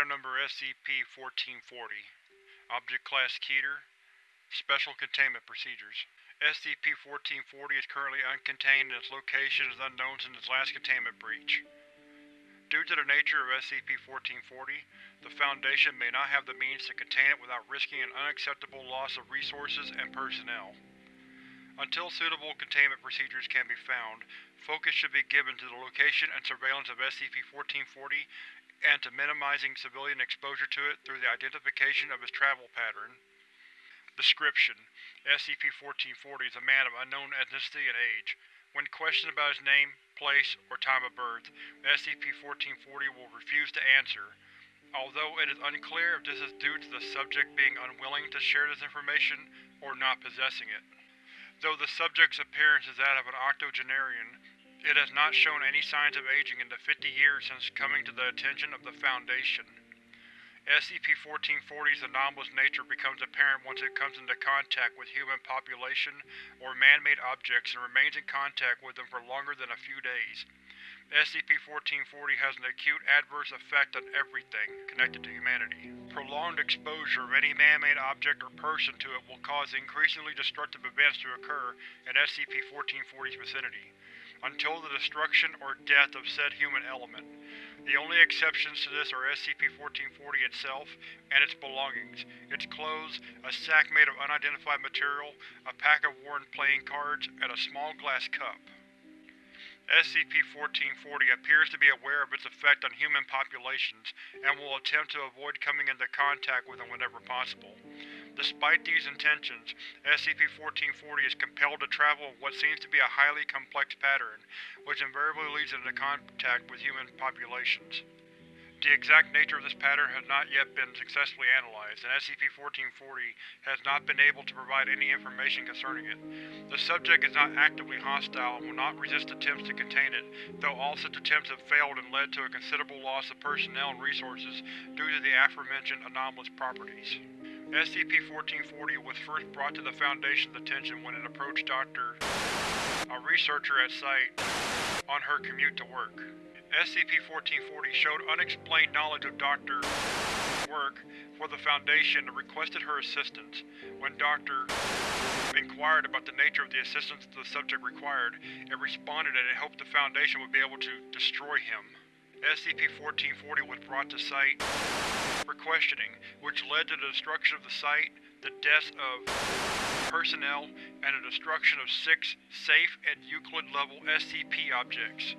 Item number SCP-1440 Object Class Keter Special Containment Procedures SCP-1440 is currently uncontained and its location is unknown since its last containment breach. Due to the nature of SCP-1440, the Foundation may not have the means to contain it without risking an unacceptable loss of resources and personnel. Until suitable containment procedures can be found, focus should be given to the location and surveillance of SCP-1440 and to minimizing civilian exposure to it through the identification of its travel pattern. Description: SCP-1440 is a man of unknown ethnicity and age. When questioned about his name, place, or time of birth, SCP-1440 will refuse to answer. Although it is unclear if this is due to the subject being unwilling to share this information or not possessing it. Though the subject's appearance is that of an octogenarian, it has not shown any signs of aging in the 50 years since coming to the attention of the Foundation. SCP-1440's anomalous nature becomes apparent once it comes into contact with human population or man-made objects and remains in contact with them for longer than a few days. SCP-1440 has an acute adverse effect on everything connected to humanity. Prolonged exposure of any man-made object or person to it will cause increasingly destructive events to occur in SCP-1440's vicinity, until the destruction or death of said human element. The only exceptions to this are SCP-1440 itself and its belongings, its clothes, a sack made of unidentified material, a pack of worn playing cards, and a small glass cup. SCP-1440 appears to be aware of its effect on human populations and will attempt to avoid coming into contact with them whenever possible. Despite these intentions, SCP-1440 is compelled to travel in what seems to be a highly complex pattern, which invariably leads into contact with human populations. The exact nature of this pattern has not yet been successfully analyzed, and SCP-1440 has not been able to provide any information concerning it. The subject is not actively hostile and will not resist attempts to contain it, though all such attempts have failed and led to a considerable loss of personnel and resources due to the aforementioned anomalous properties. SCP-1440 was first brought to the Foundation's attention when it approached Dr. a researcher at site, on her commute to work. SCP-1440 showed unexplained knowledge of Dr. work for the Foundation and requested her assistance. When Dr. inquired about the nature of the assistance the subject required, it responded that it hoped the Foundation would be able to destroy him. SCP-1440 was brought to site for questioning, which led to the destruction of the site, the deaths of personnel, and the destruction of six safe and Euclid-level SCP objects.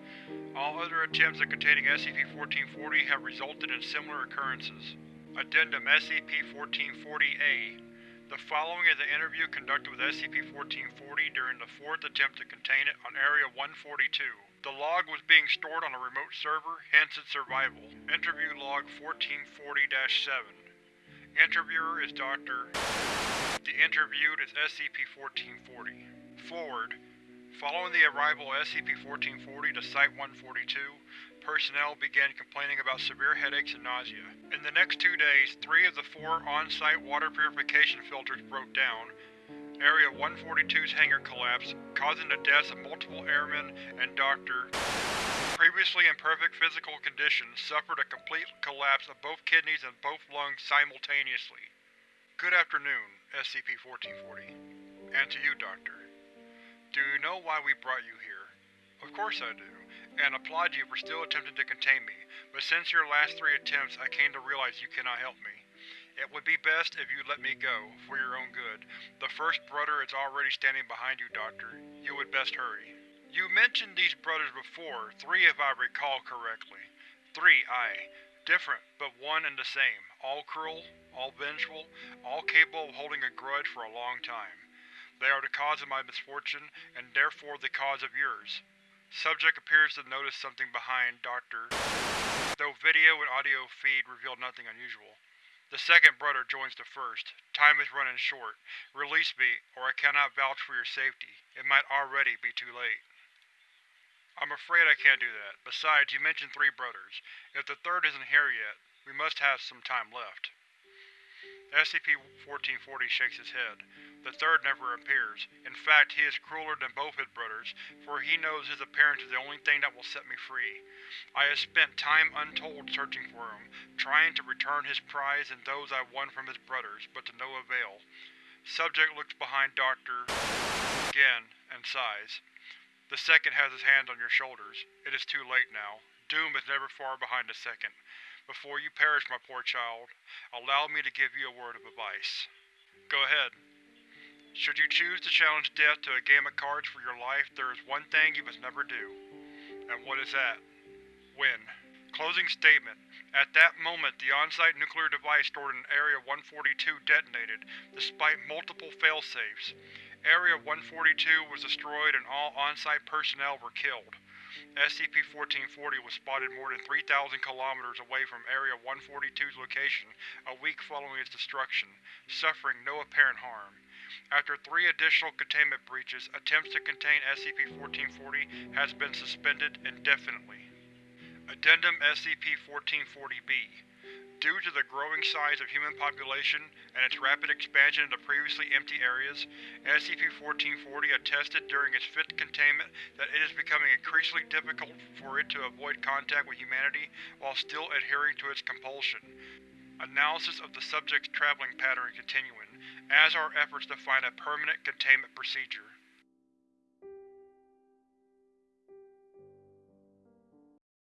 All other attempts at containing SCP-1440 have resulted in similar occurrences. Addendum SCP-1440-A The following is an interview conducted with SCP-1440 during the fourth attempt to contain it on Area-142. The log was being stored on a remote server, hence its survival. Interview Log 1440-7 Interviewer is Dr. The interviewed is SCP-1440. Forward. Following the arrival of SCP-1440 to Site-142, personnel began complaining about severe headaches and nausea. In the next two days, three of the four on-site water purification filters broke down. Area 142's hangar collapsed, causing the deaths of multiple airmen and Dr. Previously in perfect physical condition, suffered a complete collapse of both kidneys and both lungs simultaneously. Good afternoon, SCP-1440. And to you, Doctor. Do you know why we brought you here? Of course I do, and applaud you for still attempting to contain me, but since your last three attempts I came to realize you cannot help me. It would be best if you let me go, for your own good. The first brother is already standing behind you, Doctor. You would best hurry. You mentioned these brothers before, three if I recall correctly. Three, aye. Different, but one and the same. All cruel, all vengeful, all capable of holding a grudge for a long time. They are the cause of my misfortune, and therefore the cause of yours. Subject appears to notice something behind Dr. Though video and audio feed reveal nothing unusual. The second brother joins the first. Time is running short. Release me, or I cannot vouch for your safety. It might already be too late. I'm afraid I can't do that. Besides, you mentioned three brothers. If the third isn't here yet, we must have some time left. SCP-1440 shakes his head. The third never appears. In fact, he is crueler than both his brothers, for he knows his appearance is the only thing that will set me free. I have spent time untold searching for him, trying to return his prize and those I won from his brothers, but to no avail. Subject looks behind Dr. again, and sighs. The second has his hands on your shoulders. It is too late now. Doom is never far behind the second. Before you perish, my poor child, allow me to give you a word of advice. Go ahead. Should you choose to challenge death to a game of cards for your life, there is one thing you must never do. And what is that? Win. Closing statement. At that moment, the on-site nuclear device stored in Area 142 detonated, despite multiple failsafes. Area 142 was destroyed and all on-site personnel were killed. SCP-1440 was spotted more than 3,000 kilometers away from Area 142's location a week following its destruction, suffering no apparent harm. After three additional containment breaches, attempts to contain SCP-1440 has been suspended indefinitely. Addendum SCP-1440-B Due to the growing size of human population and its rapid expansion into previously empty areas, SCP-1440 attested during its fifth containment that it is becoming increasingly difficult for it to avoid contact with humanity while still adhering to its compulsion. Analysis of the subject's traveling pattern continuing, as are efforts to find a permanent containment procedure.